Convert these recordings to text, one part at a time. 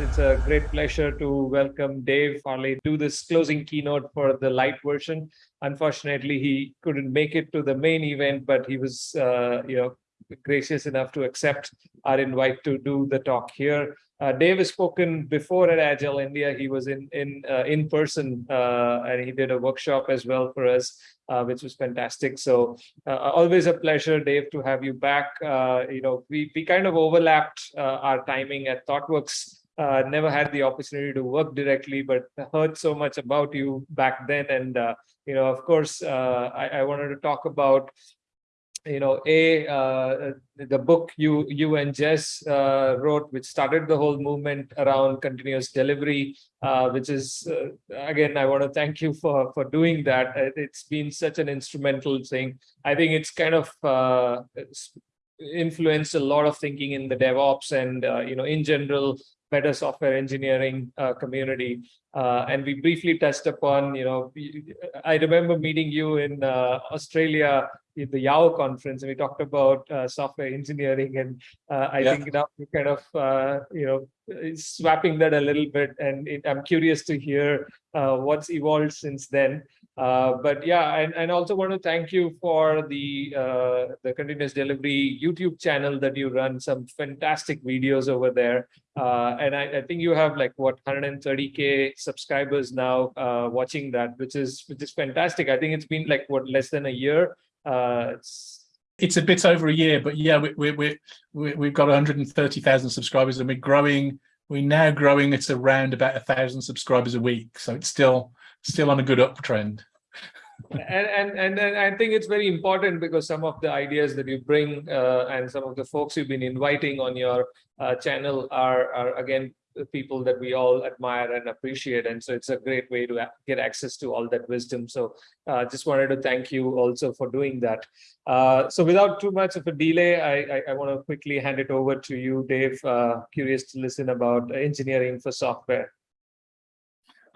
It's, a great pleasure to welcome Dave Farley to this closing keynote for the light version. Unfortunately, he couldn't make it to the main event, but he was, uh, you know, gracious enough to accept our invite to do the talk here. Uh, Dave has spoken before at Agile India. He was in in uh, in person uh, and he did a workshop as well for us, uh, which was fantastic. So uh, always a pleasure, Dave, to have you back. Uh, you know, we we kind of overlapped our timing at ThoughtWorks. Never had the opportunity to work directly, but heard so much about you back then. And you know, of course, I, I wanted to talk about you know, a uh, the book you you and Jez uh, wrote, which started the whole movement around continuous delivery, uh, which is uh, again, I want to thank you for for doing that. It's been such an instrumental thing. I think it's kind of uh, influenced a lot of thinking in the DevOps and uh, you know in general better software engineering uh, community. Uh, and we briefly touched upon, you know, I remember meeting you in uh, Australia in the YOW conference, and we talked about uh, software engineering. And uh, I yeah. think now we kind of, uh, you know, swapping that a little bit. And it, I'm curious to hear what's evolved since then. Uh, but yeah, and, and also want to thank you for the uh, the continuous delivery YouTube channel that you run some fantastic videos over there. Uh, and I, I, think you have like what 130k subscribers now uh, watching that, which is which is fantastic. I think it's been like what less than a year. Uh, it's it's a bit over a year, but yeah, we, we, we, we, we've got 130,000 subscribers and we're growing. We're now growing at around about a thousand subscribers a week. So it's still still on a good uptrend. And, and and I think it's very important because some of the ideas that you bring uh, and some of the folks you've been inviting on your uh, channel are are again people that we all admire and appreciate. And so it's a great way to get access to all that wisdom. So uh, just wanted to thank you also for doing that. Uh, so without too much of a delay i i, I want to quickly hand it over to you dave uh, curious to listen about engineering for software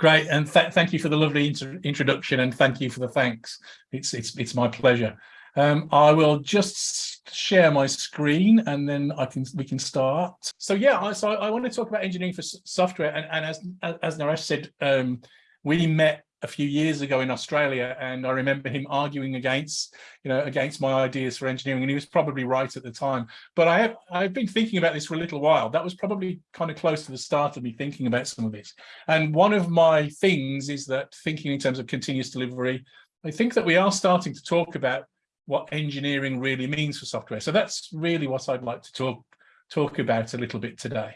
Great, and th thank you for the lovely introduction, and thank you for the thanks. It's it's it's my pleasure. Um, I will just share my screen, and then I can we can start. So yeah, I, so I want to talk about engineering for software, and, and as as Naresh said, um, we met a few years ago in Australia, and I remember him arguing against, you know, against my ideas for engineering, and he was probably right at the time. But I have I've been thinking about this for a little while. That was probably kind of close to the start of me thinking about some of this. And one of my things is that thinking in terms of continuous delivery, I think that we are starting to talk about what engineering really means for software. So that's really what I'd like to talk talk about a little bit today.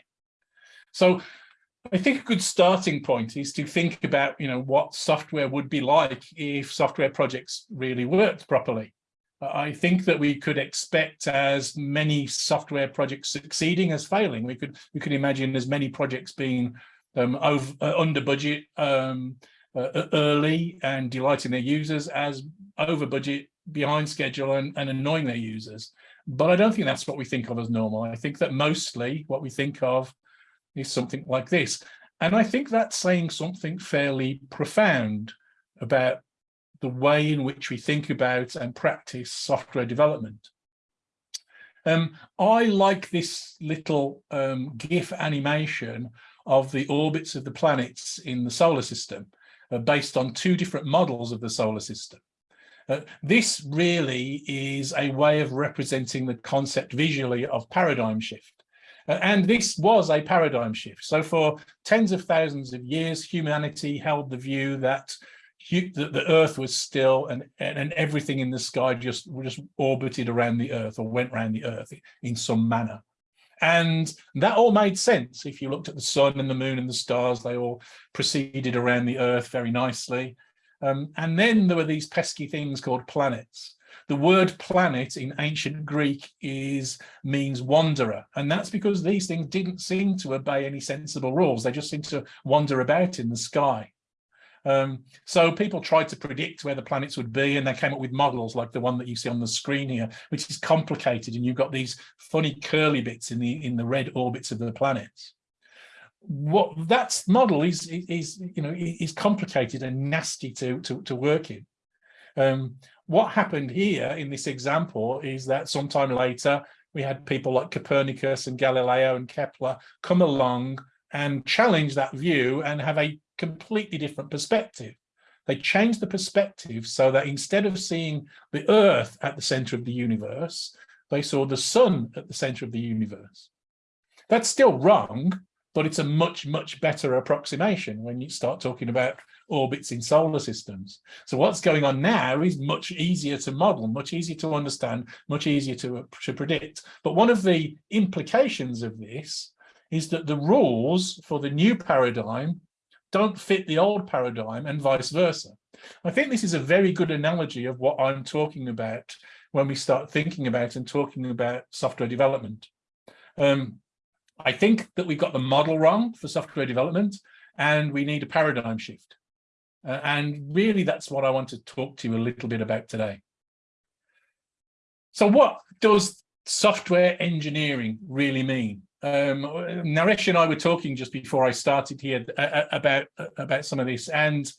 So I think a good starting point is to think about, you know, what software would be like if software projects really worked properly. I think that we could expect as many software projects succeeding as failing. We could we could imagine as many projects being um, over, uh, under budget um, uh, early and delighting their users as over budget, behind schedule and, and annoying their users. But I don't think that's what we think of as normal. I think that mostly what we think of is something like this. And I think that's saying something fairly profound about the way in which we think about and practice software development. Um, I like this little um, GIF animation of the orbits of the planets in the solar system uh, based on two different models of the solar system. Uh, this really is a way of representing the concept visually of paradigm shift. And this was a paradigm shift. So for tens of thousands of years, humanity held the view that that the earth was still and, and everything in the sky just just orbited around the earth or went around the earth in some manner. And that all made sense. If you looked at the sun and the moon and the stars they all proceeded around the earth very nicely. Um, and then there were these pesky things called planets the word planet in ancient Greek is means wanderer, and that's because these things didn't seem to obey any sensible rules. They just seemed to wander about in the sky. Um, so people tried to predict where the planets would be and they came up with models like the one that you see on the screen here, which is complicated and you've got these funny curly bits in the in the red orbits of the planets. What that model is is you know is complicated and nasty to to, to work in. Um, what happened here in this example is that sometime later we had people like Copernicus and Galileo and Kepler come along and challenge that view and have a completely different perspective. They changed the perspective so that instead of seeing the earth at the center of the universe, they saw the sun at the center of the universe. That's still wrong, but it's a much, much better approximation when you start talking about orbits in solar systems. So what's going on now is much easier to model, much easier to understand, much easier to, to predict. But one of the implications of this is that the rules for the new paradigm don't fit the old paradigm and vice versa. I think this is a very good analogy of what I'm talking about when we start thinking about and talking about software development. Um, I think that we've got the model wrong for software development and we need a paradigm shift. Uh, and really that's what I want to talk to you a little bit about today. So what does software engineering really mean? Um, Naresh and I were talking just before I started here uh, uh, about about some of this, and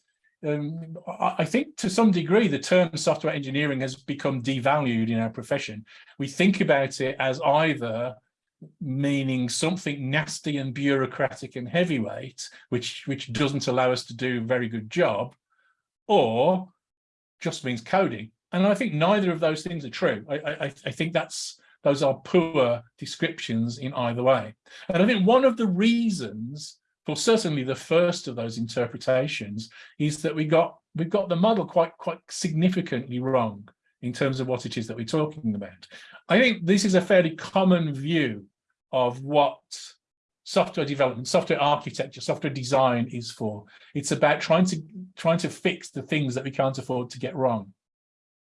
um, I think to some degree the term software engineering has become devalued in our profession. We think about it as either meaning something nasty and bureaucratic and heavyweight, which which doesn't allow us to do a very good job, or just means coding. And I think neither of those things are true. I, I, I think that's those are poor descriptions in either way. And I think one of the reasons for certainly the first of those interpretations is that we got we've got the model quite quite significantly wrong in terms of what it is that we're talking about. I think this is a fairly common view of what software development, software architecture, software design is for. It's about trying to trying to fix the things that we can't afford to get wrong.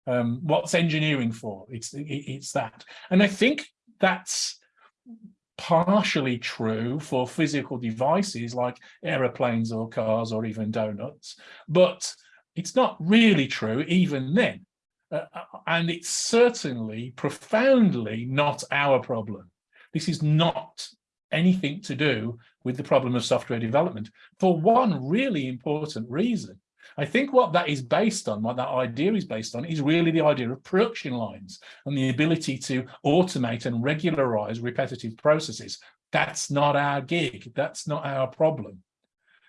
Um, what's engineering for? It's it, it's that, and I think that's partially true for physical devices like aeroplanes or cars or even donuts, but it's not really true even then. Uh, uh, and it's certainly profoundly not our problem. This is not anything to do with the problem of software development for one really important reason. I think what that is based on, what that idea is based on, is really the idea of production lines and the ability to automate and regularize repetitive processes. That's not our gig. That's not our problem.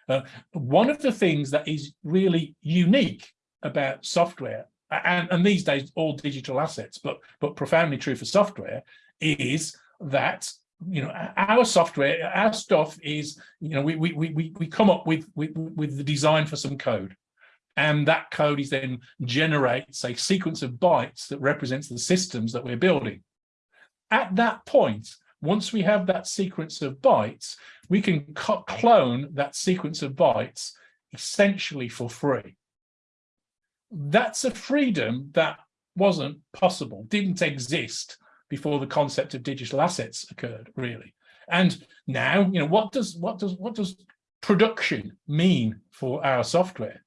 Uh, one of the things that is really unique about software and, and these days all digital assets, but but profoundly true for software, is that you know our software, our stuff is you know we we we we come up with with with the design for some code, and that code is then generates a sequence of bytes that represents the systems that we're building. At that point, once we have that sequence of bytes, we can clone that sequence of bytes essentially for free that's a freedom that wasn't possible, didn't exist before the concept of digital assets occurred, really. And now, you know, what does what does what does production mean for our software?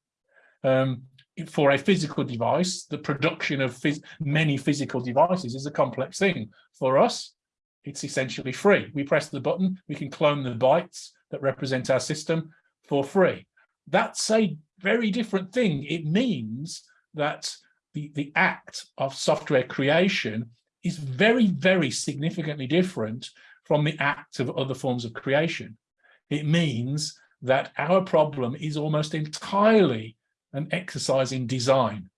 Um, for a physical device, the production of phys many physical devices is a complex thing. For us, it's essentially free. We press the button, we can clone the bytes that represent our system for free. That's a very different thing. It means that the, the act of software creation is very, very significantly different from the act of other forms of creation. It means that our problem is almost entirely an exercise in design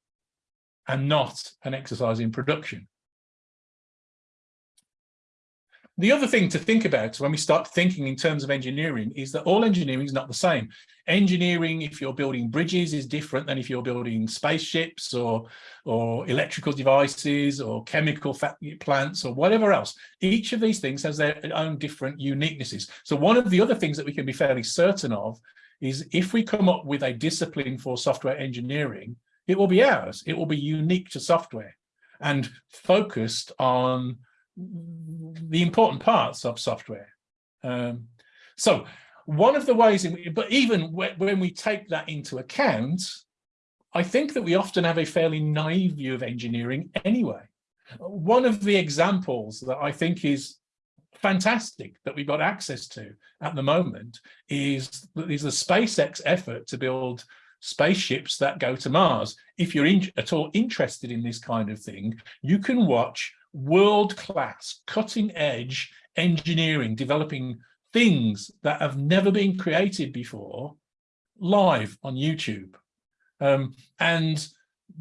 and not an exercise in production. The other thing to think about when we start thinking in terms of engineering is that all engineering is not the same. Engineering, if you're building bridges, is different than if you're building spaceships or, or electrical devices or chemical plants or whatever else. Each of these things has their own different uniquenesses. So one of the other things that we can be fairly certain of is if we come up with a discipline for software engineering, it will be ours. It will be unique to software and focused on the important parts of software. Um, so one of the ways, in, but even when we take that into account, I think that we often have a fairly naive view of engineering anyway. One of the examples that I think is fantastic that we've got access to at the moment is, is the SpaceX effort to build spaceships that go to Mars. If you're in, at all interested in this kind of thing, you can watch world-class, cutting-edge engineering developing things that have never been created before live on YouTube. Um, and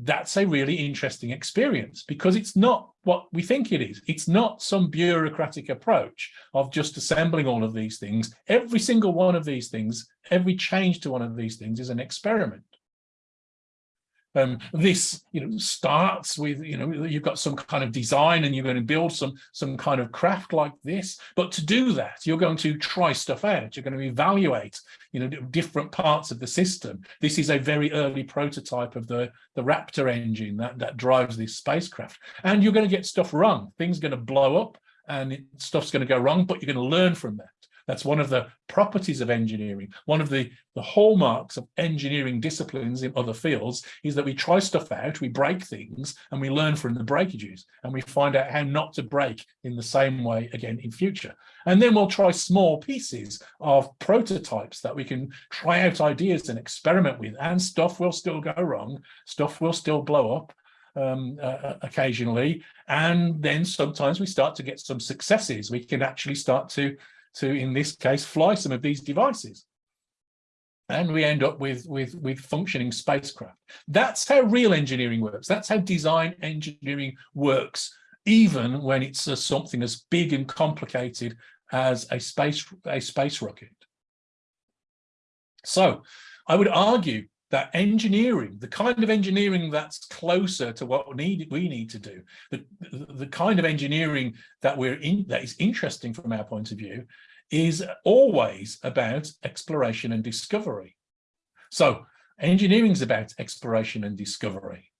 that's a really interesting experience because it's not what we think it is. It's not some bureaucratic approach of just assembling all of these things. Every single one of these things, every change to one of these things is an experiment. Um, this, you know, starts with, you know, you've got some kind of design and you're going to build some some kind of craft like this. But to do that, you're going to try stuff out. You're going to evaluate, you know, different parts of the system. This is a very early prototype of the the Raptor engine that that drives this spacecraft. And you're going to get stuff wrong. Things are going to blow up and stuff's going to go wrong, but you're going to learn from that. That's one of the properties of engineering. One of the, the hallmarks of engineering disciplines in other fields is that we try stuff out, we break things, and we learn from the breakages, and we find out how not to break in the same way again in future. And then we'll try small pieces of prototypes that we can try out ideas and experiment with, and stuff will still go wrong, stuff will still blow up, um, uh, occasionally. And then sometimes we start to get some successes. We can actually start to to, in this case, fly some of these devices. And we end up with, with, with functioning spacecraft. That's how real engineering works. That's how design engineering works, even when it's something as big and complicated as a space, a space rocket. So I would argue that engineering, the kind of engineering that's closer to what we need, we need to do, the, the kind of engineering that we're in, that is interesting from our point of view, is always about exploration and discovery. So engineering is about exploration and discovery.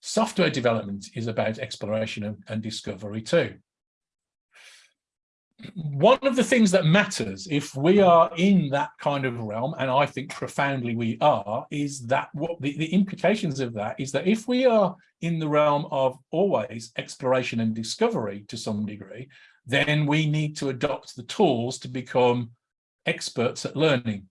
Software development is about exploration and, and discovery too one of the things that matters if we are in that kind of realm, and I think profoundly we are, is that what the, the implications of that is that if we are in the realm of always exploration and discovery to some degree, then we need to adopt the tools to become experts at learning.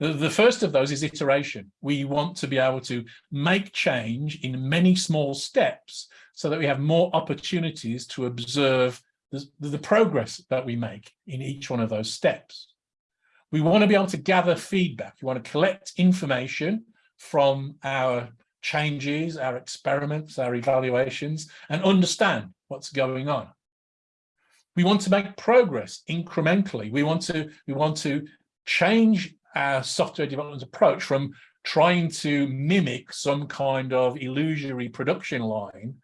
The, first of those is iteration. We want to be able to make change in many small steps so that we have more opportunities to observe the, the progress that we make in each one of those steps. We want to be able to gather feedback. We want to collect information from our changes, our experiments, our evaluations, and understand what's going on. We want to make progress incrementally. We want to, we want to change our software development approach from trying to mimic some kind of illusory production line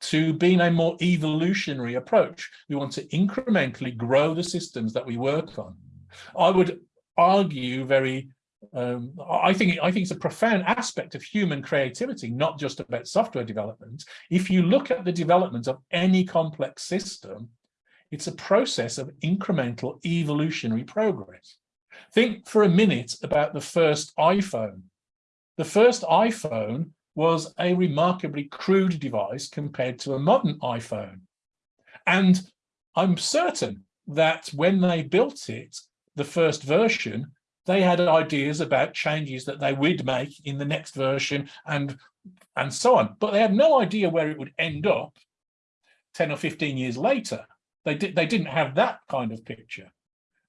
to being a more evolutionary approach. We want to incrementally grow the systems that we work on. I would argue very, um, I think I think it's a profound aspect of human creativity, not just about software development. If you look at the development of any complex system, it's a process of incremental evolutionary progress. Think for a minute about the first iPhone. The first iPhone was a remarkably crude device compared to a modern iPhone. And I'm certain that when they built it, the first version, they had ideas about changes that they would make in the next version and, and so on. But they had no idea where it would end up 10 or 15 years later. They, they didn't have that kind of picture.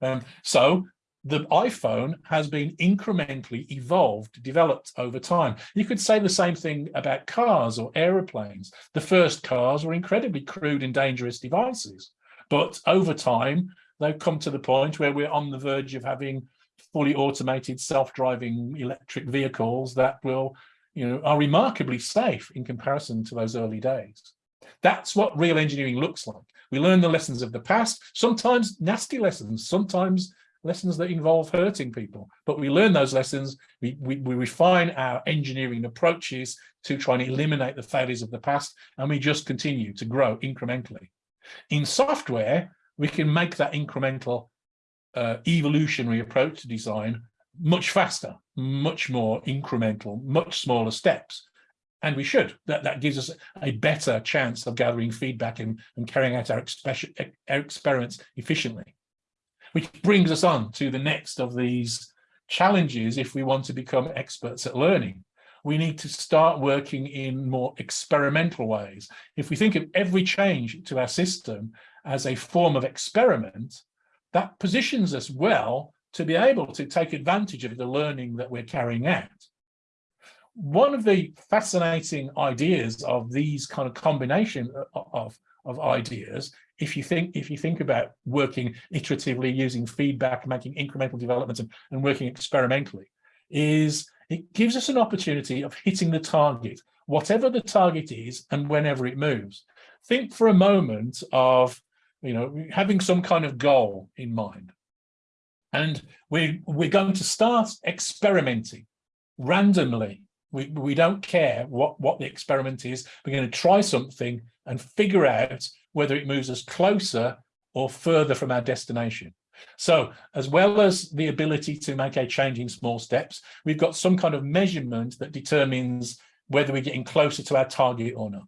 Um, so the iPhone has been incrementally evolved, developed over time. You could say the same thing about cars or aeroplanes. The first cars were incredibly crude and dangerous devices, but over time, they've come to the point where we're on the verge of having fully automated self-driving electric vehicles that will, you know, are remarkably safe in comparison to those early days. That's what real engineering looks like. We learn the lessons of the past, sometimes nasty lessons, sometimes lessons that involve hurting people. But we learn those lessons, we, we, we refine our engineering approaches to try and eliminate the failures of the past, and we just continue to grow incrementally. In software, we can make that incremental uh, evolutionary approach to design much faster, much more incremental, much smaller steps. And we should. That, that gives us a better chance of gathering feedback and, and carrying out our, our experiments efficiently which brings us on to the next of these challenges if we want to become experts at learning. We need to start working in more experimental ways. If we think of every change to our system as a form of experiment, that positions us well to be able to take advantage of the learning that we're carrying out. One of the fascinating ideas of these kind of combination of, of ideas, if you think if you think about working iteratively, using feedback, making incremental developments and, and working experimentally, is it gives us an opportunity of hitting the target, whatever the target is and whenever it moves. Think for a moment of you know, having some kind of goal in mind. And we, we're going to start experimenting randomly. We, we don't care what, what the experiment is. We're going to try something and figure out whether it moves us closer or further from our destination. So as well as the ability to make a change in small steps, we've got some kind of measurement that determines whether we're getting closer to our target or not.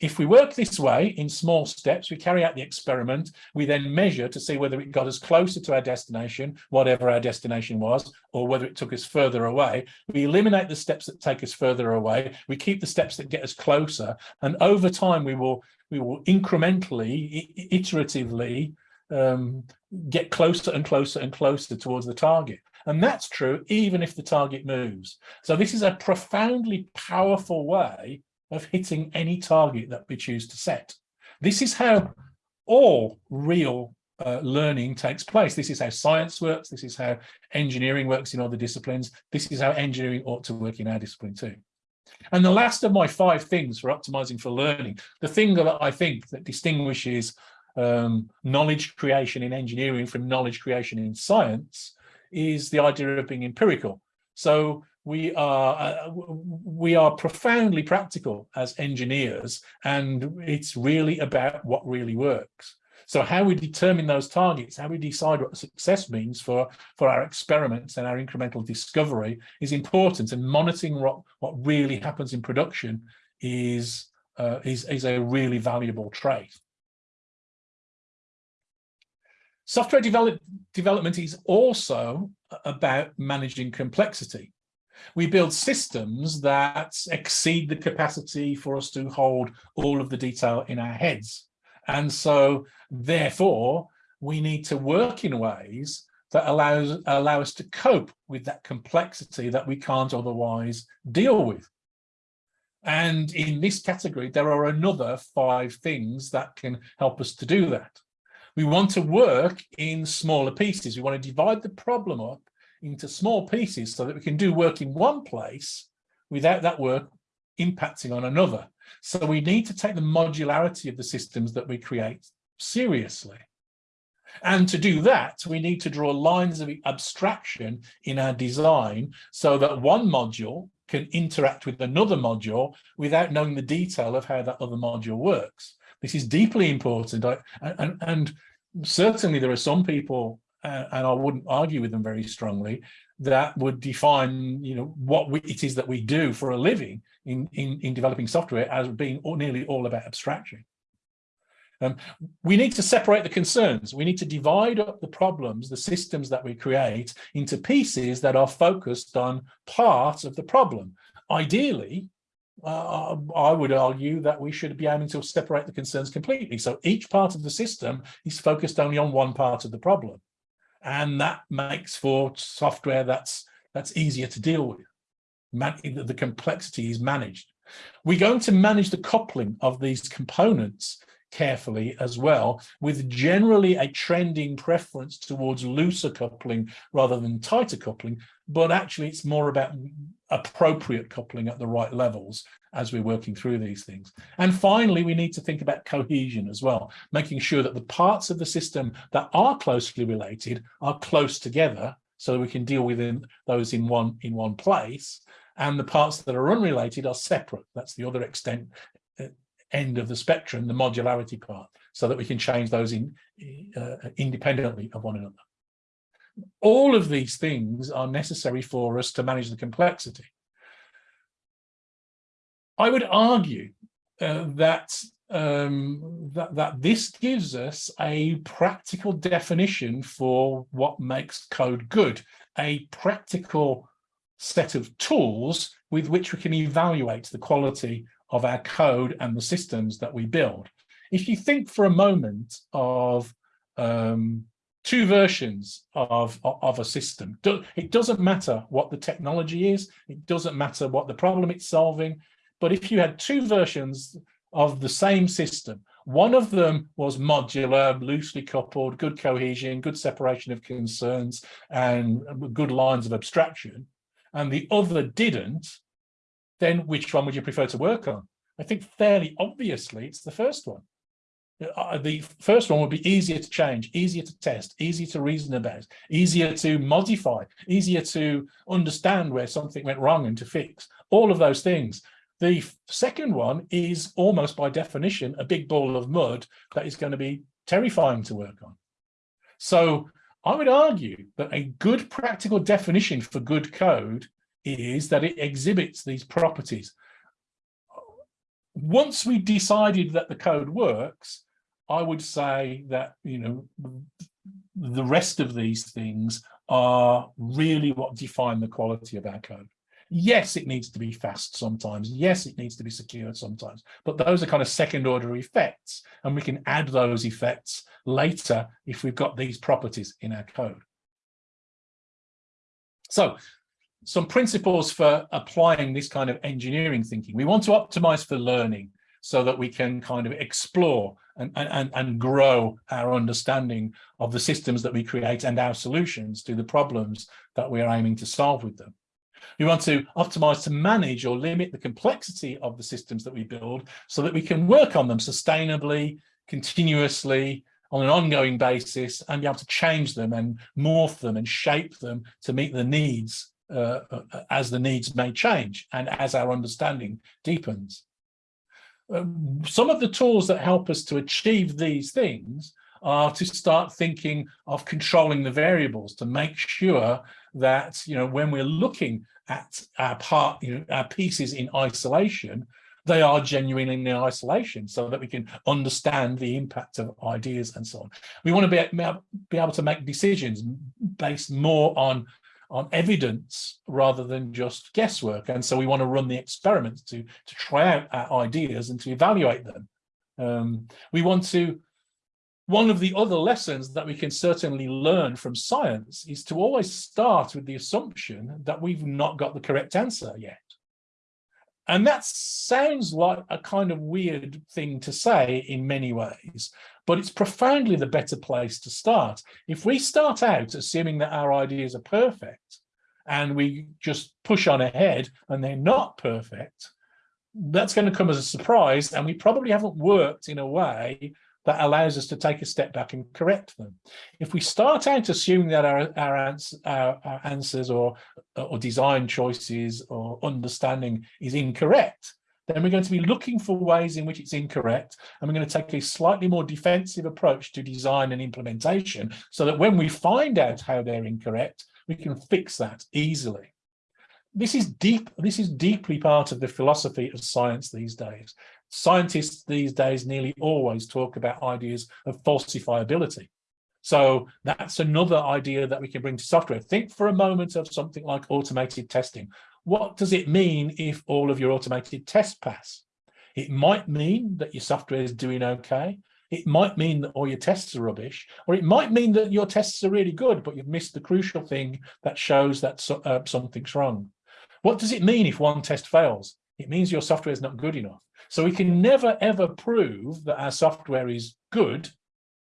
If we work this way in small steps, we carry out the experiment, we then measure to see whether it got us closer to our destination, whatever our destination was, or whether it took us further away. We eliminate the steps that take us further away. We keep the steps that get us closer. And over time, we will, we will incrementally, iteratively um, get closer and closer and closer towards the target. And that's true even if the target moves. So this is a profoundly powerful way of hitting any target that we choose to set. This is how all real uh, learning takes place. This is how science works. This is how engineering works in other disciplines. This is how engineering ought to work in our discipline too. And the last of my five things for optimizing for learning, the thing that I think that distinguishes um, knowledge creation in engineering from knowledge creation in science is the idea of being empirical. So we are uh, we are profoundly practical as engineers and it's really about what really works. So how we determine those targets how we decide what success means for for our experiments and our incremental discovery is important and monitoring what what really happens in production is uh, is is a really valuable trait. Software develop, development is also about managing complexity we build systems that exceed the capacity for us to hold all of the detail in our heads. And so therefore, we need to work in ways that allows allow us to cope with that complexity that we can't otherwise deal with. And in this category, there are another five things that can help us to do that. We want to work in smaller pieces. We want to divide the problem up into small pieces so that we can do work in one place without that work impacting on another. So we need to take the modularity of the systems that we create seriously. And to do that, we need to draw lines of abstraction in our design so that one module can interact with another module without knowing the detail of how that other module works. This is deeply important. I, and, and certainly there are some people uh, and I wouldn't argue with them very strongly, that would define, you know, what we, it is that we do for a living in, in, in developing software as being all, nearly all about abstraction. Um, we need to separate the concerns. We need to divide up the problems, the systems that we create into pieces that are focused on part of the problem. Ideally, uh, I would argue that we should be aiming to separate the concerns completely. So each part of the system is focused only on one part of the problem and that makes for software that's that's easier to deal with. Man the complexity is managed. We're going to manage the coupling of these components carefully as well, with generally a trending preference towards looser coupling rather than tighter coupling, but actually it's more about appropriate coupling at the right levels as we're working through these things. And finally, we need to think about cohesion as well, making sure that the parts of the system that are closely related are close together so we can deal with those in one in one place and the parts that are unrelated are separate. That's the other extent uh, end of the spectrum, the modularity part, so that we can change those in uh, independently of one another. All of these things are necessary for us to manage the complexity. I would argue uh, that, um, that, that this gives us a practical definition for what makes code good, a practical set of tools with which we can evaluate the quality of our code and the systems that we build. If you think for a moment of um, two versions of, of a system. It doesn't matter what the technology is. It doesn't matter what the problem it's solving. But if you had two versions of the same system, one of them was modular, loosely coupled, good cohesion, good separation of concerns, and good lines of abstraction, and the other didn't, then which one would you prefer to work on? I think fairly obviously it's the first one. Uh, the first one would be easier to change, easier to test, easier to reason about, easier to modify, easier to understand where something went wrong and to fix, all of those things. The second one is almost by definition a big ball of mud that is going to be terrifying to work on. So I would argue that a good practical definition for good code is that it exhibits these properties. Once we decided that the code works, I would say that, you know, the rest of these things are really what define the quality of our code. Yes, it needs to be fast sometimes. Yes, it needs to be secure sometimes. But those are kind of second order effects. And we can add those effects later if we've got these properties in our code. So some principles for applying this kind of engineering thinking. We want to optimize for learning so that we can kind of explore and, and, and grow our understanding of the systems that we create and our solutions to the problems that we're aiming to solve with them. We want to optimize to manage or limit the complexity of the systems that we build so that we can work on them sustainably, continuously, on an ongoing basis and be able to change them and morph them and shape them to meet the needs uh, uh as the needs may change and as our understanding deepens. Um, some of the tools that help us to achieve these things are to start thinking of controlling the variables to make sure that, you know, when we're looking at our part, you know, our pieces in isolation, they are genuinely in isolation so that we can understand the impact of ideas and so on. We want to be, be able to make decisions based more on on evidence rather than just guesswork. And so we want to run the experiments to, to try out our ideas and to evaluate them. Um, we want to one of the other lessons that we can certainly learn from science is to always start with the assumption that we've not got the correct answer yet. And that sounds like a kind of weird thing to say in many ways, but it's profoundly the better place to start. If we start out assuming that our ideas are perfect and we just push on ahead and they're not perfect, that's going to come as a surprise and we probably haven't worked in a way that allows us to take a step back and correct them. If we start out assuming that our, our, ans our, our answers or, or design choices or understanding is incorrect, then we're going to be looking for ways in which it's incorrect and we're going to take a slightly more defensive approach to design and implementation so that when we find out how they're incorrect, we can fix that easily. This is deep, this is deeply part of the philosophy of science these days. Scientists these days nearly always talk about ideas of falsifiability. So that's another idea that we can bring to software. Think for a moment of something like automated testing. What does it mean if all of your automated tests pass? It might mean that your software is doing okay. It might mean that all your tests are rubbish, or it might mean that your tests are really good, but you've missed the crucial thing that shows that so, uh, something's wrong. What does it mean if one test fails? It means your software is not good enough. So we can never ever prove that our software is good,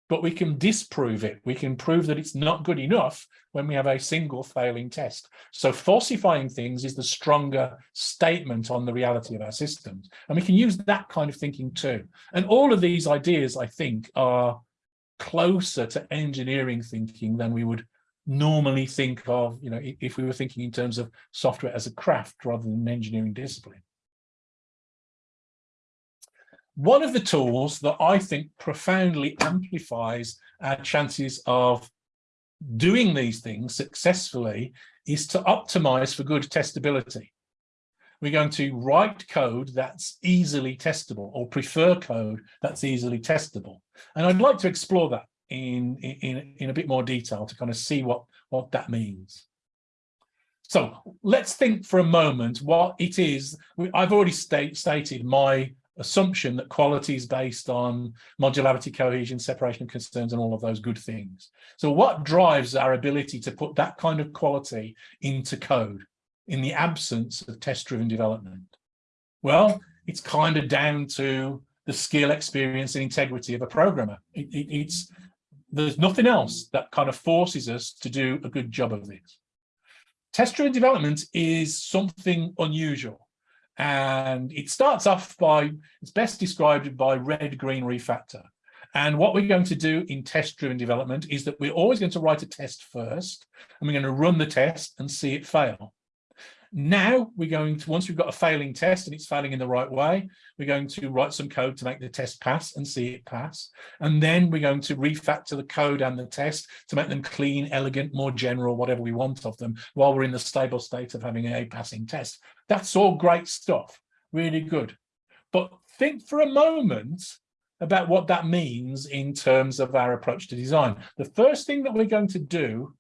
but we can disprove it. We can prove that it's not good enough when we have a single failing test. So falsifying things is the stronger statement on the reality of our systems. And we can use that kind of thinking too. And all of these ideas, I think, are closer to engineering thinking than we would normally think of, you know, if we were thinking in terms of software as a craft rather than an engineering discipline. One of the tools that I think profoundly amplifies our chances of doing these things successfully is to optimize for good testability. We're going to write code that's easily testable or prefer code that's easily testable. And I'd like to explore that in, in, in a bit more detail to kind of see what, what that means. So let's think for a moment what it is. I've already state, stated my assumption that quality is based on modularity, cohesion, separation of concerns, and all of those good things. So what drives our ability to put that kind of quality into code in the absence of test-driven development? Well, it's kind of down to the skill, experience, and integrity of a programmer. It, it, it's there's nothing else that kind of forces us to do a good job of this. Test-driven development is something unusual. And it starts off by, it's best described by red-green refactor. And what we're going to do in test-driven development is that we're always going to write a test first, and we're going to run the test and see it fail. Now we're going to, once we've got a failing test and it's failing in the right way, we're going to write some code to make the test pass and see it pass. And then we're going to refactor the code and the test to make them clean, elegant, more general, whatever we want of them, while we're in the stable state of having a passing test. That's all great stuff, really good. But think for a moment about what that means in terms of our approach to design. The first thing that we're going to do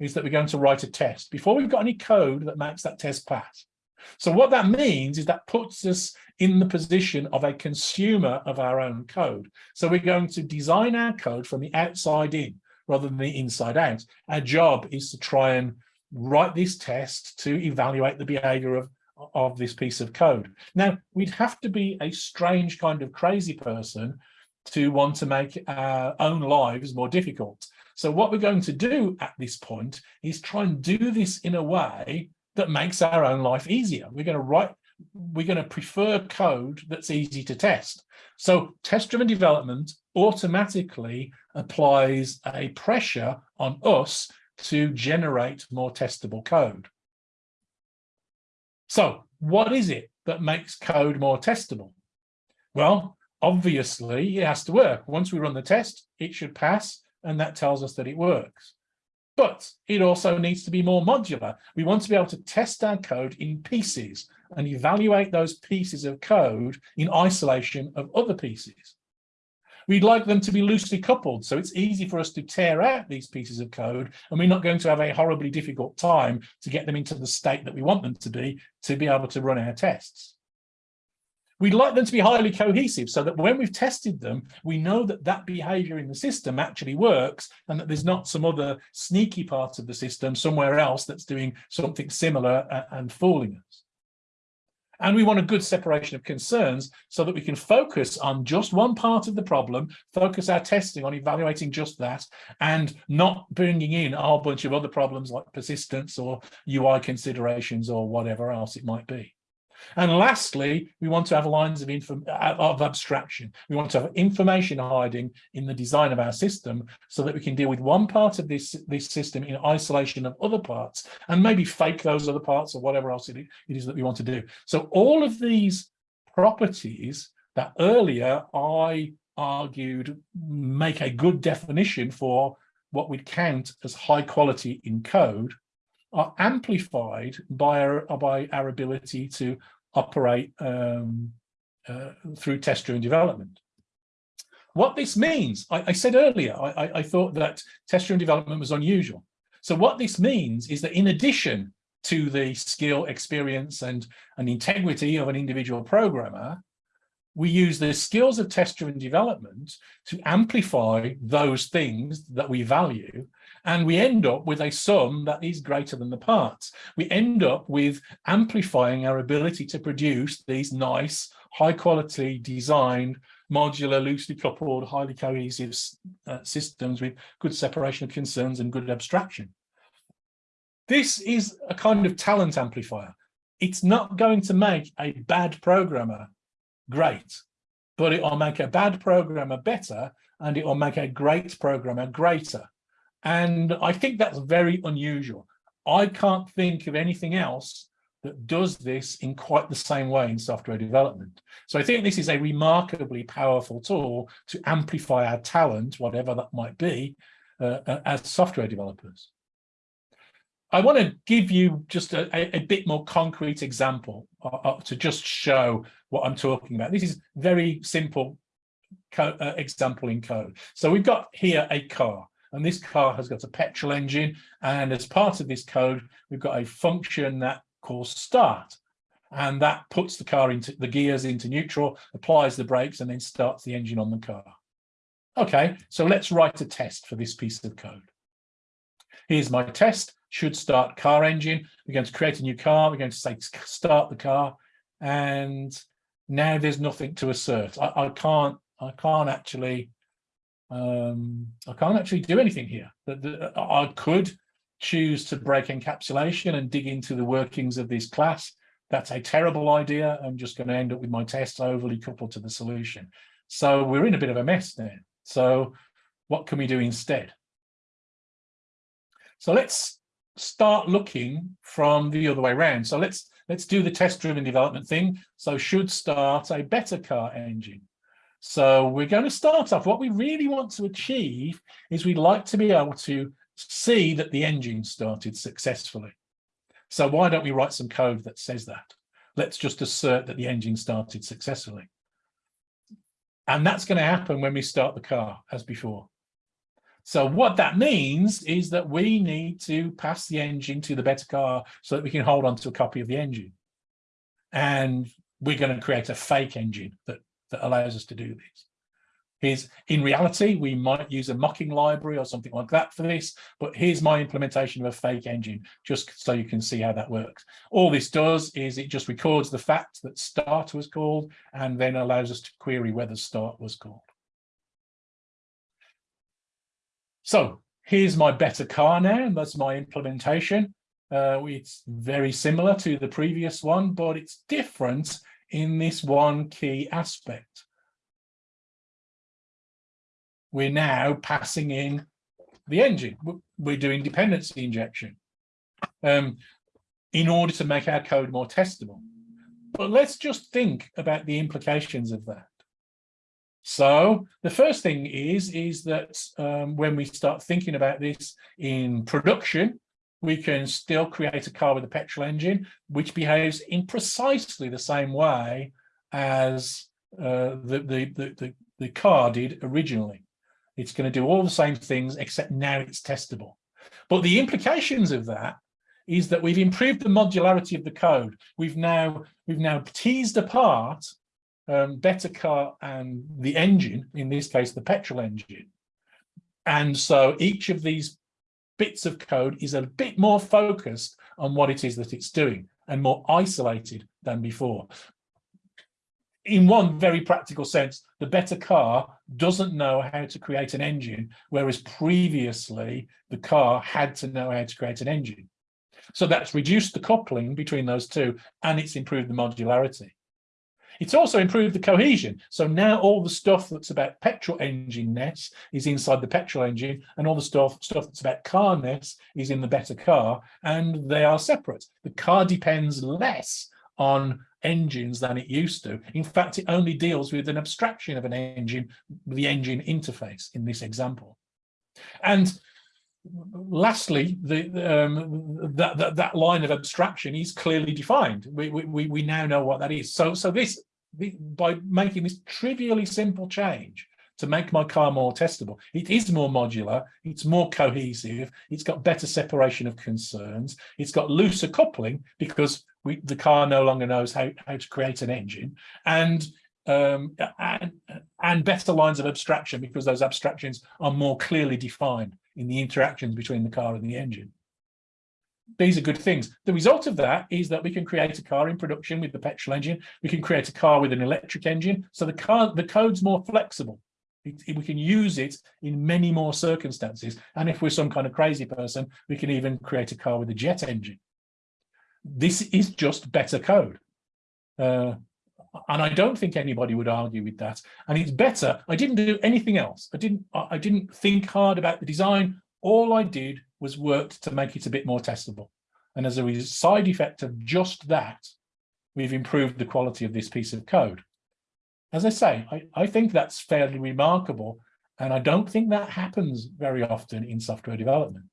is that we're going to write a test before we've got any code that makes that test pass. So what that means is that puts us in the position of a consumer of our own code. So we're going to design our code from the outside in rather than the inside out. Our job is to try and write this test to evaluate the behavior of, of this piece of code. Now, we'd have to be a strange kind of crazy person to want to make our own lives more difficult. So what we're going to do at this point is try and do this in a way that makes our own life easier. We're going to write, we're going to prefer code that's easy to test. So test-driven development automatically applies a pressure on us to generate more testable code. So what is it that makes code more testable? Well, obviously it has to work. Once we run the test, it should pass and that tells us that it works. But it also needs to be more modular. We want to be able to test our code in pieces and evaluate those pieces of code in isolation of other pieces. We'd like them to be loosely coupled, so it's easy for us to tear out these pieces of code, and we're not going to have a horribly difficult time to get them into the state that we want them to be to be able to run our tests. We'd like them to be highly cohesive so that when we've tested them, we know that that behavior in the system actually works and that there's not some other sneaky part of the system somewhere else that's doing something similar and fooling us. And we want a good separation of concerns so that we can focus on just one part of the problem, focus our testing on evaluating just that, and not bringing in a whole bunch of other problems like persistence or UI considerations or whatever else it might be. And lastly, we want to have lines of, uh, of abstraction. We want to have information hiding in the design of our system so that we can deal with one part of this, this system in isolation of other parts and maybe fake those other parts or whatever else it is that we want to do. So all of these properties that earlier I argued make a good definition for what we'd count as high quality in code are amplified by our, by our ability to operate um, uh, through test-driven development. What this means, I, I said earlier, I, I thought that test-driven development was unusual. So what this means is that in addition to the skill, experience, and, and integrity of an individual programmer, we use the skills of test-driven development to amplify those things that we value and we end up with a sum that is greater than the parts. We end up with amplifying our ability to produce these nice, high quality designed, modular, loosely coupled, highly cohesive uh, systems with good separation of concerns and good abstraction. This is a kind of talent amplifier. It's not going to make a bad programmer great, but it will make a bad programmer better and it will make a great programmer greater. And I think that's very unusual. I can't think of anything else that does this in quite the same way in software development. So I think this is a remarkably powerful tool to amplify our talent, whatever that might be, uh, uh as software developers. I want to give you just a, a bit more concrete example uh, uh, to just show what I'm talking about. This is very simple uh, example in code. So we've got here a car. And this car has got a petrol engine. And as part of this code, we've got a function that calls start. and that puts the car into the gears into neutral, applies the brakes, and then starts the engine on the car. Okay, so let's write a test for this piece of code. Here's my test, should start car engine. We're going to create a new car. We're going to say start the car. And now there's nothing to assert. I, I can't, I can't actually, um, I can't actually do anything here. I could choose to break encapsulation and dig into the workings of this class. That's a terrible idea. I'm just going to end up with my test overly coupled to the solution. So we're in a bit of a mess now. So what can we do instead? So let's start looking from the other way around. So let's let's do the test-driven development thing. So should start a better car engine. So we're going to start off. What we really want to achieve is we'd like to be able to see that the engine started successfully. So why don't we write some code that says that? Let's just assert that the engine started successfully. And that's going to happen when we start the car as before. So what that means is that we need to pass the engine to the better car so that we can hold on to a copy of the engine. And we're going to create a fake engine that, that allows us to do this is in reality, we might use a mocking library or something like that for this, but here's my implementation of a fake engine, just so you can see how that works. All this does is it just records the fact that start was called and then allows us to query whether start was called. So here's my better car now, and that's my implementation. Uh, it's very similar to the previous one, but it's different in this one key aspect we're now passing in the engine. We're doing dependency injection um, in order to make our code more testable. But let's just think about the implications of that. So the first thing is, is that um, when we start thinking about this in production, we can still create a car with a petrol engine, which behaves in precisely the same way as uh, the, the, the, the car did originally. It's going to do all the same things, except now it's testable. But the implications of that is that we've improved the modularity of the code. We've now we've now teased apart um, better car and the engine, in this case, the petrol engine. And so each of these bits of code is a bit more focused on what it is that it's doing and more isolated than before in one very practical sense, the better car doesn't know how to create an engine, whereas previously the car had to know how to create an engine. So that's reduced the coupling between those two and it's improved the modularity. It's also improved the cohesion. So now all the stuff that's about petrol engine ness is inside the petrol engine and all the stuff, stuff that's about car ness is in the better car and they are separate. The car depends less on engines than it used to. In fact, it only deals with an abstraction of an engine, the engine interface in this example. And lastly, the, um, that, that, that line of abstraction is clearly defined. We, we, we now know what that is. So, so this, by making this trivially simple change, to make my car more testable. It is more modular, it's more cohesive, it's got better separation of concerns, it's got looser coupling because we, the car no longer knows how, how to create an engine and, um, and, and better lines of abstraction because those abstractions are more clearly defined in the interactions between the car and the engine. These are good things. The result of that is that we can create a car in production with the petrol engine. We can create a car with an electric engine. So the car, the code's more flexible. It, we can use it in many more circumstances. And if we're some kind of crazy person, we can even create a car with a jet engine this is just better code. Uh, and I don't think anybody would argue with that. And it's better. I didn't do anything else. I didn't. I didn't think hard about the design. All I did was worked to make it a bit more testable. And as a side effect of just that, we've improved the quality of this piece of code. As I say, I, I think that's fairly remarkable. And I don't think that happens very often in software development.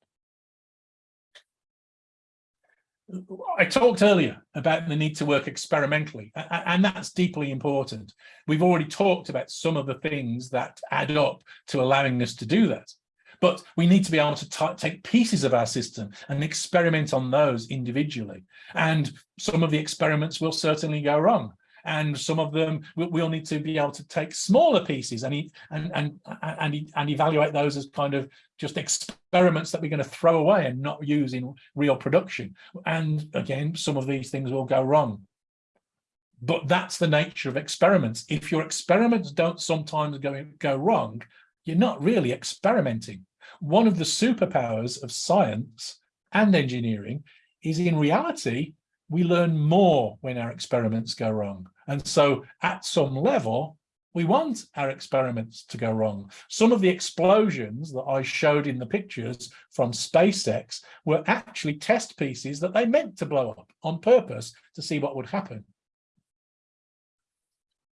I talked earlier about the need to work experimentally, and that's deeply important. We've already talked about some of the things that add up to allowing us to do that. But we need to be able to take pieces of our system and experiment on those individually. And some of the experiments will certainly go wrong. And some of them we'll need to be able to take smaller pieces and, and, and, and, and evaluate those as kind of just experiments that we're going to throw away and not use in real production. And again, some of these things will go wrong. But that's the nature of experiments. If your experiments don't sometimes go, go wrong, you're not really experimenting. One of the superpowers of science and engineering is in reality, we learn more when our experiments go wrong. And so at some level, we want our experiments to go wrong. Some of the explosions that I showed in the pictures from SpaceX were actually test pieces that they meant to blow up on purpose to see what would happen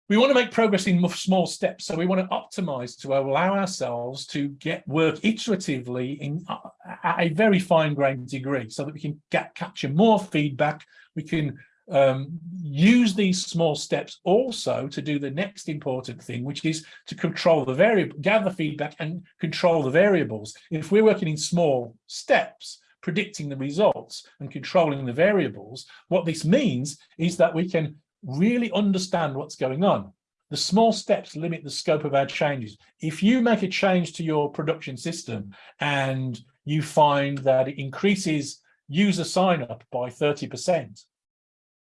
we want to make progress in small steps. So we want to optimize to allow ourselves to get work iteratively in uh, at a very fine grained degree so that we can get capture more feedback. We can um, use these small steps also to do the next important thing, which is to control the variable, gather feedback and control the variables. If we're working in small steps, predicting the results and controlling the variables, what this means is that we can really understand what's going on. The small steps limit the scope of our changes. If you make a change to your production system and you find that it increases user sign up by 30%,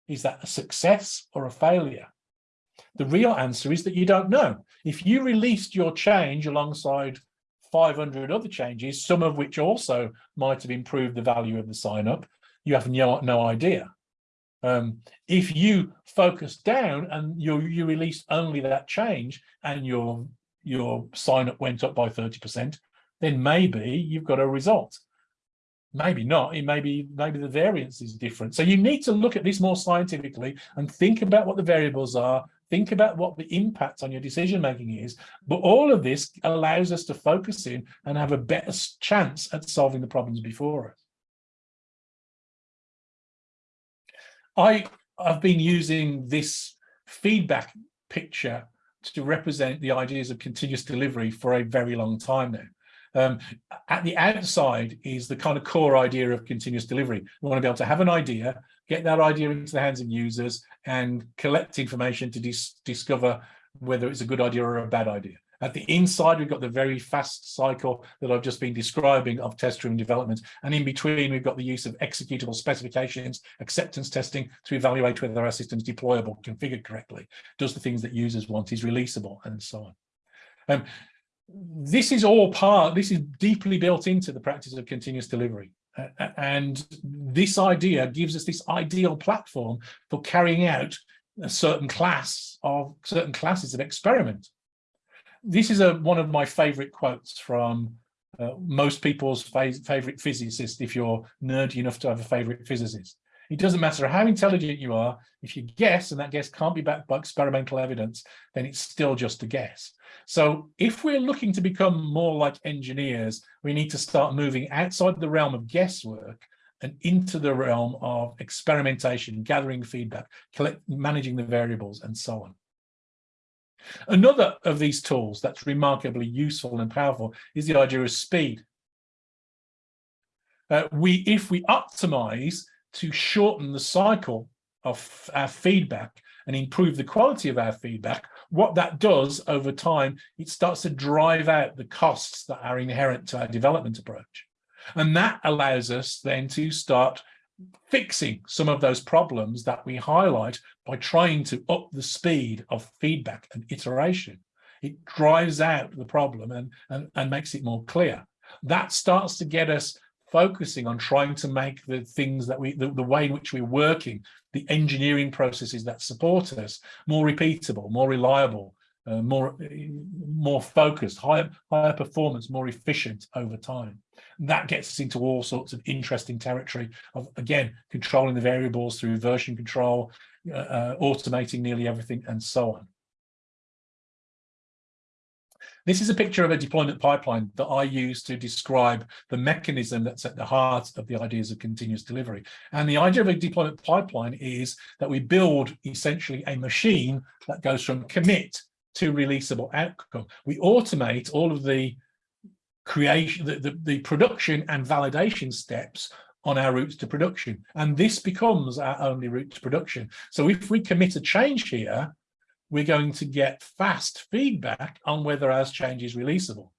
is that a success or a failure? The real answer is that you don't know. If you released your change alongside 500 other changes, some of which also might have improved the value of the sign up, you have no, no idea. Um, if you focus down and you you release only that change and your your sign up went up by 30%, then maybe you've got a result. Maybe not. It maybe maybe the variance is different. So you need to look at this more scientifically and think about what the variables are. Think about what the impact on your decision making is. But all of this allows us to focus in and have a better chance at solving the problems before us. I have been using this feedback picture to represent the ideas of continuous delivery for a very long time now. Um, at the outside is the kind of core idea of continuous delivery. We want to be able to have an idea, get that idea into the hands of users and collect information to dis discover whether it's a good idea or a bad idea. At the inside, we've got the very fast cycle that I've just been describing of test-driven development. And in between, we've got the use of executable specifications, acceptance testing to evaluate whether our system is deployable, configured correctly, does the things that users want, is releasable, and so on. Um, this is all part, this is deeply built into the practice of continuous delivery. Uh, and this idea gives us this ideal platform for carrying out a certain class of certain classes of experiment this is a one of my favorite quotes from uh, most people's favorite physicist if you're nerdy enough to have a favorite physicist. It doesn't matter how intelligent you are, if you guess and that guess can't be backed by experimental evidence, then it's still just a guess. So if we're looking to become more like engineers, we need to start moving outside the realm of guesswork and into the realm of experimentation, gathering feedback, managing the variables and so on. Another of these tools that's remarkably useful and powerful is the idea of speed. Uh, we, if we optimize to shorten the cycle of our feedback and improve the quality of our feedback, what that does over time, it starts to drive out the costs that are inherent to our development approach. And that allows us then to start fixing some of those problems that we highlight by trying to up the speed of feedback and iteration. It drives out the problem and, and, and makes it more clear. That starts to get us focusing on trying to make the things that we, the, the way in which we're working, the engineering processes that support us more repeatable, more reliable, uh, more more focused, higher higher performance, more efficient over time. That gets us into all sorts of interesting territory of again controlling the variables through version control, uh, uh, automating nearly everything, and so on. This is a picture of a deployment pipeline that I use to describe the mechanism that's at the heart of the ideas of continuous delivery. And the idea of a deployment pipeline is that we build essentially a machine that goes from commit to releasable outcome. We automate all of the creation, the, the, the production and validation steps on our routes to production. And this becomes our only route to production. So if we commit a change here, we're going to get fast feedback on whether our change is releasable.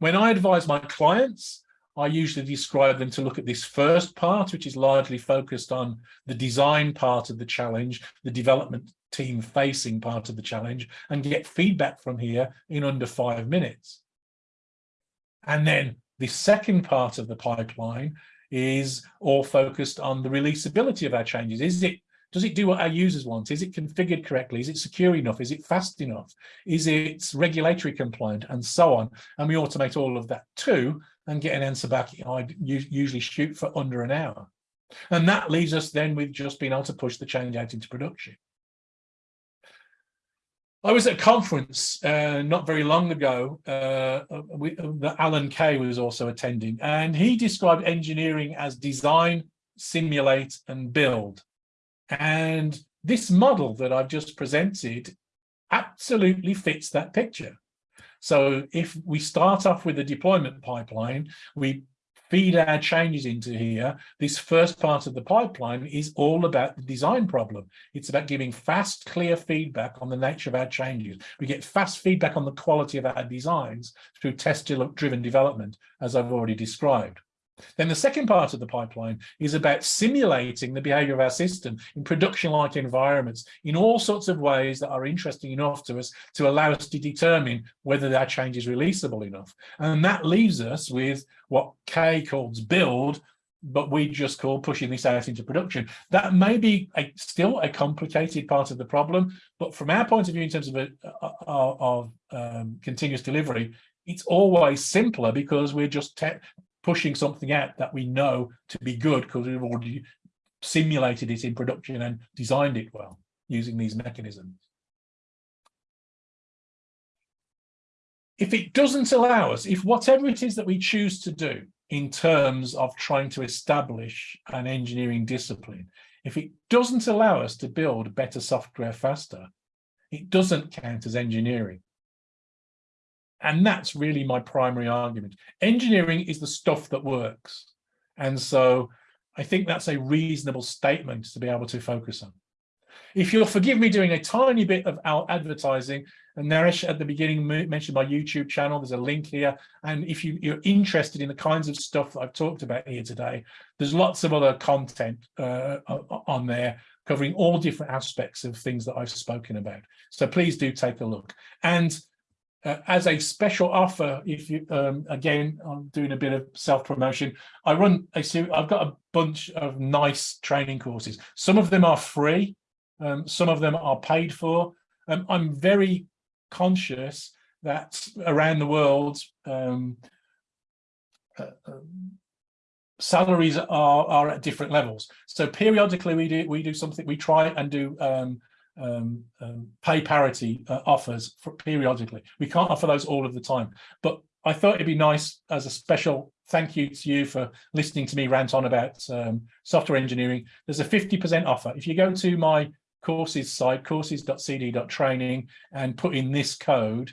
When I advise my clients, I usually describe them to look at this first part, which is largely focused on the design part of the challenge, the development team facing part of the challenge, and get feedback from here in under five minutes. And then the second part of the pipeline is all focused on the releasability of our changes. Is it does it do what our users want? Is it configured correctly? Is it secure enough? Is it fast enough? Is it regulatory compliant and so on? And we automate all of that too and get an answer back. I usually shoot for under an hour. And that leaves us then with just being able to push the change out into production. I was at a conference uh, not very long ago uh, we, that Alan Kay was also attending, and he described engineering as design, simulate, and build. And this model that I've just presented absolutely fits that picture. So if we start off with a deployment pipeline, we feed our changes into here, this first part of the pipeline is all about the design problem. It's about giving fast, clear feedback on the nature of our changes. We get fast feedback on the quality of our designs through test-driven development, as I've already described. Then the second part of the pipeline is about simulating the behavior of our system in production-like environments in all sorts of ways that are interesting enough to us to allow us to determine whether that change is releasable enough. And that leaves us with what Kay calls build, but we just call pushing this out into production. That may be a, still a complicated part of the problem, but from our point of view in terms of, a, of um, continuous delivery, it's always simpler because we're just pushing something out that we know to be good because we've already simulated it in production and designed it well using these mechanisms. If it doesn't allow us, if whatever it is that we choose to do in terms of trying to establish an engineering discipline, if it doesn't allow us to build better software faster, it doesn't count as engineering. And that's really my primary argument. Engineering is the stuff that works. And so I think that's a reasonable statement to be able to focus on. If you'll forgive me doing a tiny bit of our advertising, and Naresh at the beginning mentioned my YouTube channel, there's a link here. And if you, are interested in the kinds of stuff that I've talked about here today, there's lots of other content uh, on there covering all different aspects of things that I've spoken about. So please do take a look. And uh, as a special offer, if you um, again, I'm doing a bit of self-promotion. I run. I've got a bunch of nice training courses. Some of them are free, um, some of them are paid for. Um, I'm very conscious that around the world, um, uh, um, salaries are are at different levels. So periodically, we do we do something. We try and do um, um, pay parity uh, offers periodically. We can't offer those all of the time, but I thought it'd be nice as a special thank you to you for listening to me rant on about um, software engineering. There's a 50% offer. If you go to my courses site, courses.cd.training, and put in this code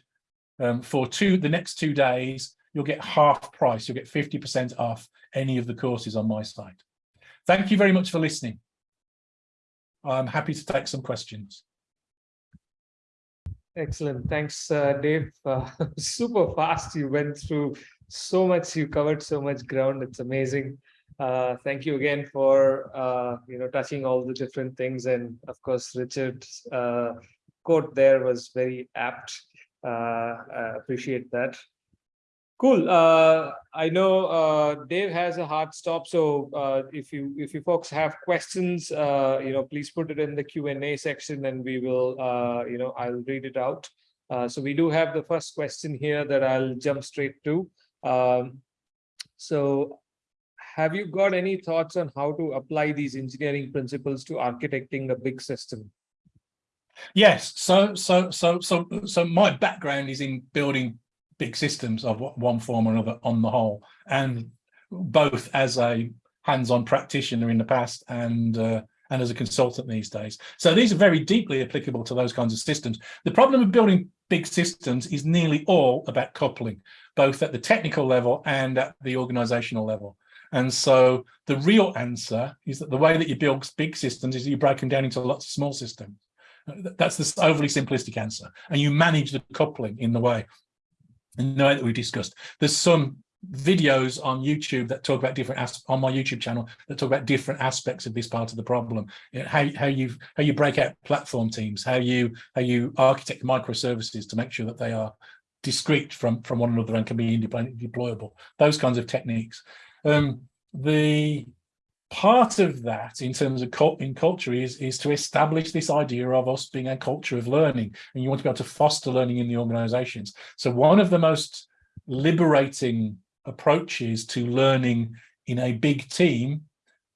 um, for two the next two days, you'll get half price. You'll get 50% off any of the courses on my site. Thank you very much for listening. I'm happy to take some questions. Excellent. Thanks, uh, Dave. Uh, super fast. You went through so much. You covered so much ground. It's amazing. Uh, thank you again for uh, you know touching all the different things. And of course, Richard's uh, quote there was very apt. Uh, appreciate that. Cool. Uh, I know uh, Dave has a hard stop, so uh, if you if you folks have questions, uh, you know, please put it in the Q and A section, and we will, uh, you know, I'll read it out. Uh, so we do have the first question here that I'll jump straight to. Um, so, have you got any thoughts on how to apply these engineering principles to architecting a big system? Yes. So so so so so my background is in building big systems of one form or another on the whole, and both as a hands-on practitioner in the past and uh, and as a consultant these days. So these are very deeply applicable to those kinds of systems. The problem of building big systems is nearly all about coupling, both at the technical level and at the organizational level. And so the real answer is that the way that you build big systems is you break them down into lots of small systems. That's the overly simplistic answer. And you manage the coupling in the way, way that we discussed. There's some videos on YouTube that talk about different on my YouTube channel that talk about different aspects of this part of the problem. how how you how you break out platform teams, how you how you architect microservices to make sure that they are discrete from from one another and can be independently deployable. Those kinds of techniques. Um, the part of that in terms of cult in culture is is to establish this idea of us being a culture of learning and you want to be able to foster learning in the organizations. So one of the most liberating approaches to learning in a big team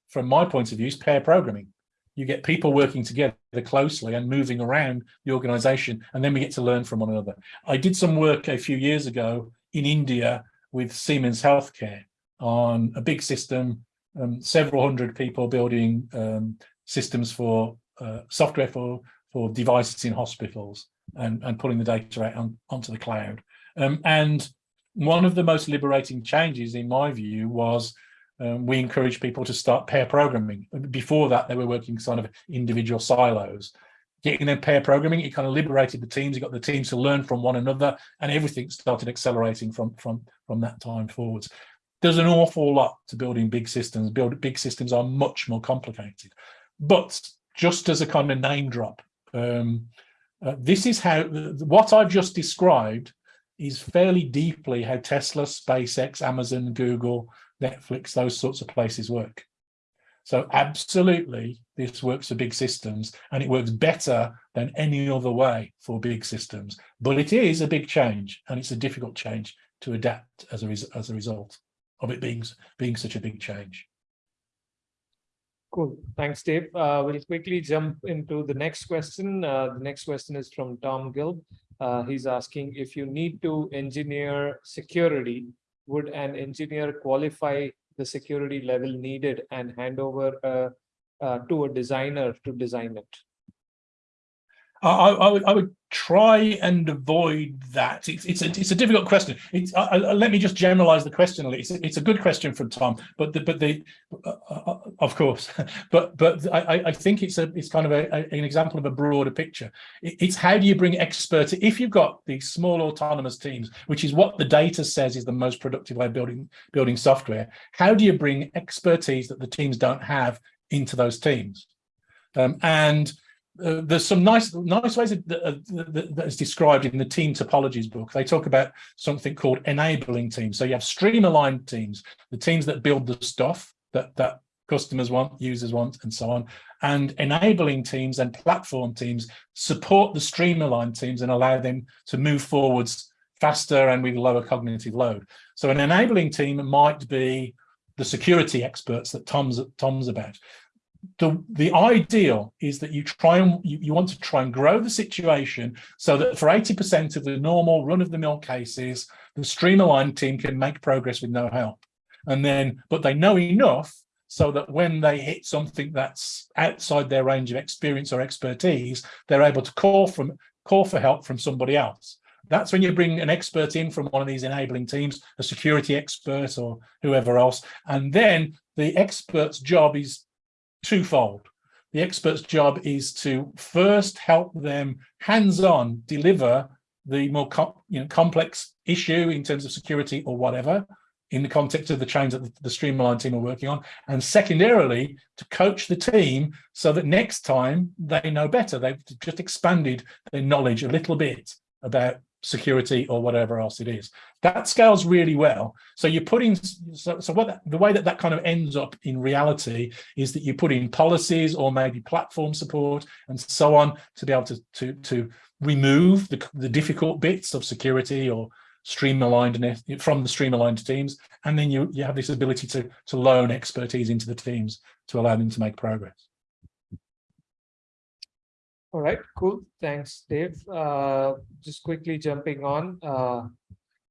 from my point of view is pair programming. You get people working together closely and moving around the organization and then we get to learn from one another. I did some work a few years ago in india with siemens healthcare on a big system um, several hundred people building um, systems for uh, software for for devices in hospitals and and pulling the data out on, onto the cloud. Um, and one of the most liberating changes in my view was um, we encouraged people to start pair programming. Before that they were working sort of individual silos. Getting them pair programming it kind of liberated the teams. You got the teams to learn from one another and everything started accelerating from from from that time forwards there's an awful lot to building big systems. Build big systems are much more complicated. But just as a kind of name drop, um, uh, this is how what I've just described is fairly deeply how Tesla, SpaceX, Amazon, Google, Netflix, those sorts of places work. So absolutely, this works for big systems and it works better than any other way for big systems. But it is a big change and it's a difficult change to adapt as a, as a result of it being being such a big change. Cool. Thanks, Dave. Uh, we'll quickly jump into the next question. Uh, the next question is from Tom Gilb. Uh, he's asking if you need to engineer security, would an engineer qualify the security level needed and hand over uh, uh, to a designer to design it? I, I, would, I would try and avoid that. It's, it's, a, it's a difficult question. It's, uh, let me just generalize the question. It's a, it's a good question from Tom, but the, but the, uh, uh, of course, but but I, I think it's a it's kind of a, an example of a broader picture. it's how do you bring experts if you've got these small autonomous teams, which is what the data says is the most productive way of building building software. How do you bring expertise that the teams don't have into those teams? Um, and uh, there's some nice nice ways that, uh, that, that is described in the team topologies book. They talk about something called enabling teams. So you have stream aligned teams, the teams that build the stuff that that customers want, users want, and so on. And enabling teams and platform teams support the stream aligned teams and allow them to move forwards faster and with lower cognitive load. So an enabling team might be the security experts that Tom's Tom's about the the ideal is that you try and you, you want to try and grow the situation so that for 80% of the normal run-of-the-mill cases the stream team can make progress with no help and then but they know enough so that when they hit something that's outside their range of experience or expertise they're able to call from call for help from somebody else that's when you bring an expert in from one of these enabling teams, a security expert or whoever else. And then the expert's job is twofold. The expert's job is to first help them hands-on deliver the more you know, complex issue in terms of security or whatever in the context of the change that the, the stream aligned team are working on. And secondarily, to coach the team so that next time they know better. They've just expanded their knowledge a little bit about security or whatever else it is. That scales really well. So you put in, so, so what the way that that kind of ends up in reality is that you put in policies or maybe platform support and so on to be able to, to, to remove the, the difficult bits of security or streamlined from the stream aligned teams. And then you, you have this ability to, to loan expertise into the teams to allow them to make progress. All right, cool. Thanks, Dave. Uh, just quickly jumping on. Uh,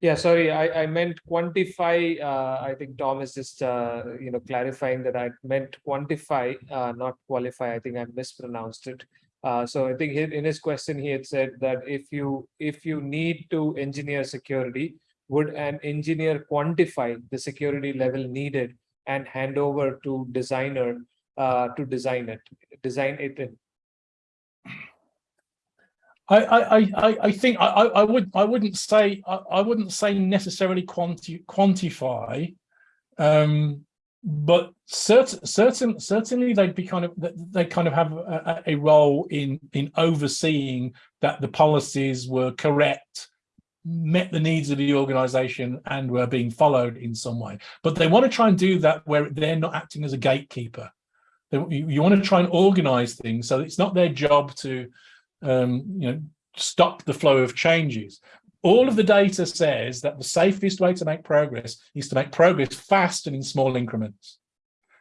yeah, sorry, I, I meant quantify. Uh, I think Tom is just, uh, you know, clarifying that I meant quantify, uh, not qualify. I think I mispronounced it. Uh, so I think in his question, he had said that if you if you need to engineer security, would an engineer quantify the security level needed and hand over to designer to design it, design it in? I, I, I, I think I, I would I wouldn't say I, I wouldn't say necessarily quanti quantify, um, but certain certain certainly they'd be kind of they kind of have a, a role in in overseeing that the policies were correct met the needs of the organization and were being followed in some way. But they want to try and do that where they're not acting as a gatekeeper. You, you want to try and organize things so it's not their job to um, you know, stop the flow of changes. All of the data says that the safest way to make progress is to make progress fast and in small increments.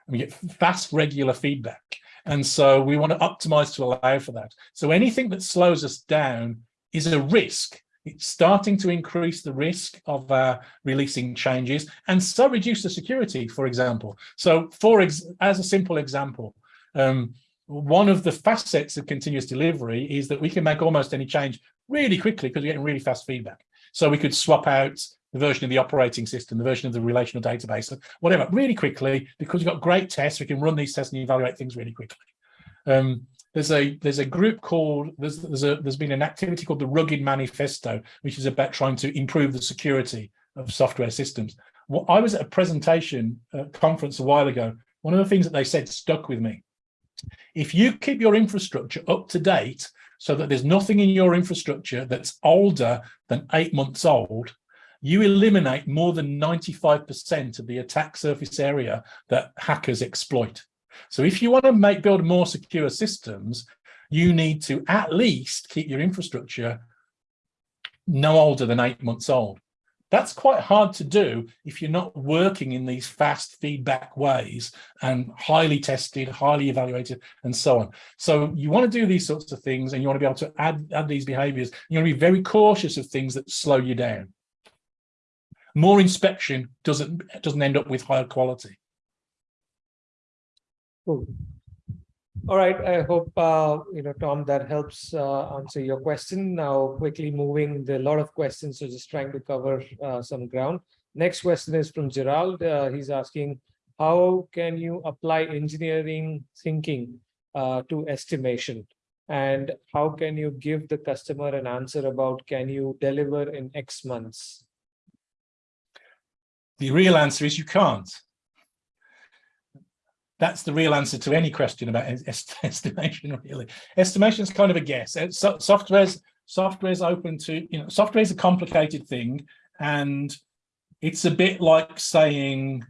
And we get fast, regular feedback. And so we want to optimize to allow for that. So anything that slows us down is a risk. It's starting to increase the risk of uh, releasing changes and so reduce the security, for example. So for ex as a simple example, um, one of the facets of continuous delivery is that we can make almost any change really quickly because we're getting really fast feedback. So we could swap out the version of the operating system, the version of the relational database, whatever, really quickly, because we've got great tests, we can run these tests and evaluate things really quickly. Um, there's a there's a group called there's there's a there's been an activity called the Rugged Manifesto, which is about trying to improve the security of software systems. Well, I was at a presentation conference a while ago. One of the things that they said stuck with me. If you keep your infrastructure up to date so that there's nothing in your infrastructure that's older than eight months old, you eliminate more than 95% of the attack surface area that hackers exploit. So if you want to make build more secure systems, you need to at least keep your infrastructure no older than eight months old. That's quite hard to do if you're not working in these fast feedback ways and highly tested, highly evaluated, and so on. So you want to do these sorts of things and you want to be able to add, add these behaviors. You want to be very cautious of things that slow you down. More inspection doesn't, doesn't end up with higher quality. Cool. All right, I hope, uh, you know, Tom, that helps uh, answer your question. Now, quickly moving, there are a lot of questions, so just trying to cover uh, some ground. Next question is from Gerald. Uh, he's asking, how can you apply engineering thinking uh, to estimation? And how can you give the customer an answer about can you deliver in X months? The real answer is you can't that's the real answer to any question about est estimation really. Estimation is kind of a guess. Uh, so, software's software's open to you know software is a complicated thing and it's a bit like saying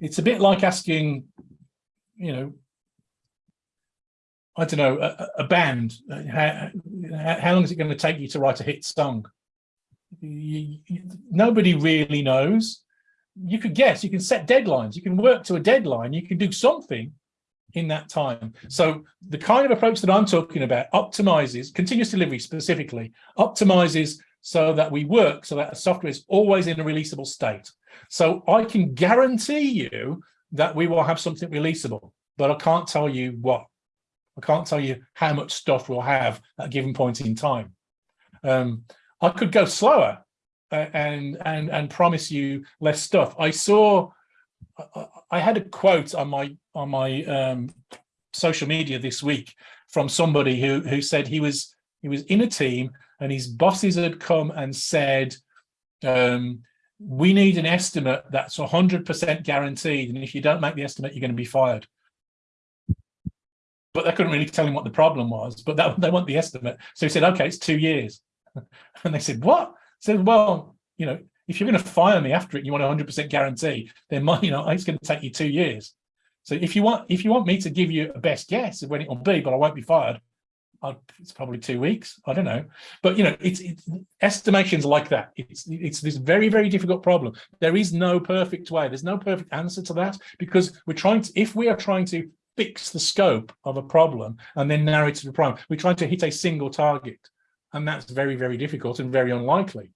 it's a bit like asking you know I don't know a, a band. Uh, how, how long is it going to take you to write a hit song? You, you, nobody really knows you could guess, you can set deadlines, you can work to a deadline, you can do something in that time. So the kind of approach that I'm talking about optimizes, continuous delivery specifically, optimizes so that we work so that software is always in a releasable state. So I can guarantee you that we will have something releasable, but I can't tell you what. I can't tell you how much stuff we'll have at a given point in time. Um, I could go slower and and and promise you less stuff. I saw, I had a quote on my on my um, social media this week from somebody who who said he was he was in a team and his bosses had come and said, um, we need an estimate that's 100% guaranteed. And if you don't make the estimate, you're going to be fired. But they couldn't really tell him what the problem was, but that, they want the estimate. So he said, okay, it's two years. and they said, what? Said, well, you know, if you're going to fire me after it, you want a 100% guarantee, then my, you know, it's going to take you two years. So if you want, if you want me to give you a best guess of when it will be, but I won't be fired, I'd, it's probably two weeks. I don't know, but you know, it's, it's estimations like that. It's it's this very very difficult problem. There is no perfect way. There's no perfect answer to that because we're trying to. If we are trying to fix the scope of a problem and then narrow it to the problem, we're trying to hit a single target. And that's very, very difficult and very unlikely.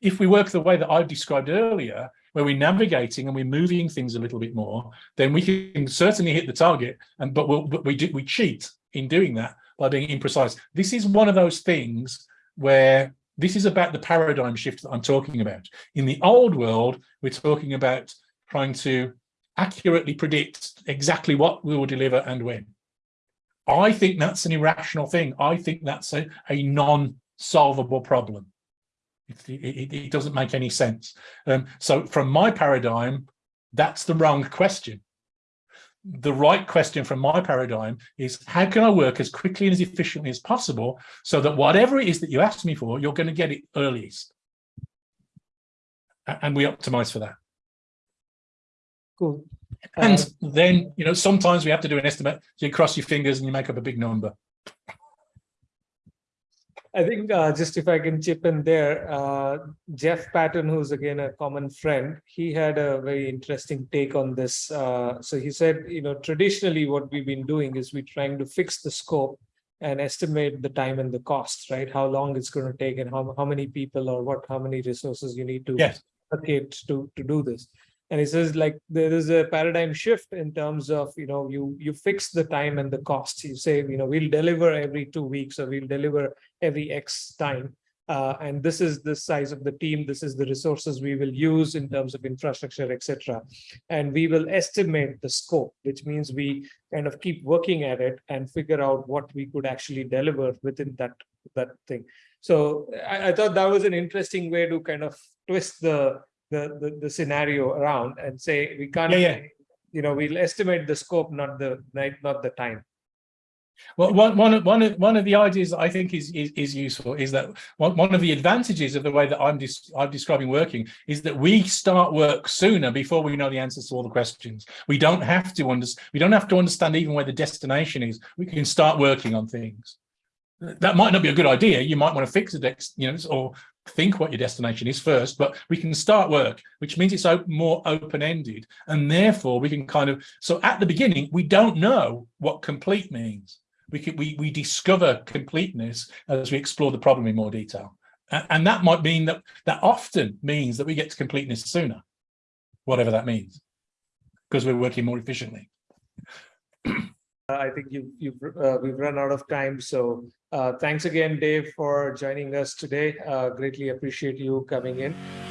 If we work the way that I've described earlier, where we're navigating and we're moving things a little bit more, then we can certainly hit the target. And but, we'll, but we do, we cheat in doing that by being imprecise. This is one of those things where this is about the paradigm shift that I'm talking about. In the old world, we're talking about trying to accurately predict exactly what we will deliver and when. I think that's an irrational thing. I think that's a, a non-solvable problem. It, it, it, doesn't make any sense. Um, so from my paradigm, that's the wrong question. The right question from my paradigm is how can I work as quickly and as efficiently as possible so that whatever it is that you ask me for, you're going to get it earliest. And we optimize for that. Cool. And Um, then, you know, sometimes we have to do an estimate. So you cross your fingers and you make up a big number. I think uh, just if I can chip in there, uh, Jeff Patton, who's again a common friend, he had a very interesting take on this. Uh, so he said, you know, traditionally what we've been doing is we're trying to fix the scope and estimate the time and the costs, right? How long it's going to take and how, how many people or what, how many resources you need to Yes. allocate to, to do this. And he says like there is a paradigm shift in terms of, you know, you you fix the time and the costs. You say, you know, we'll deliver every two weeks or we'll deliver every X time. Uh, and this is the size of the team. This is the resources we will use in terms of infrastructure, etc. And we will estimate the scope, which means we kind of keep working at it and figure out what we could actually deliver within that that thing. So I, I thought that was an interesting way to kind of twist the the, the, the scenario around and say we can't, Yeah, yeah. you know, we'll estimate the scope, not the night, not the time. Well, one, one, of- one, of, the ideas that I think is, is, is useful is that one, one of the advantages of the way that I'm, des- I'm describing working is that we start work sooner before we know the answers to all the questions. We don't have to under, we don't have to understand even where the destination is. We can start working on things. That might not be a good idea. You might want to fix the dex, you know, or think what your destination is first, but we can start work, which means it's more open-ended. And therefore we can kind of, so at the beginning, we don't know what complete means. We can, we, we discover completeness as we explore the problem in more detail. A- And, that might mean that, that often means that we get to completeness sooner, whatever that means, because we're working more efficiently. I think you, you've, uh, we've run out of time. So uh, thanks again, Dave, for joining us today. Uh, greatly appreciate you coming in.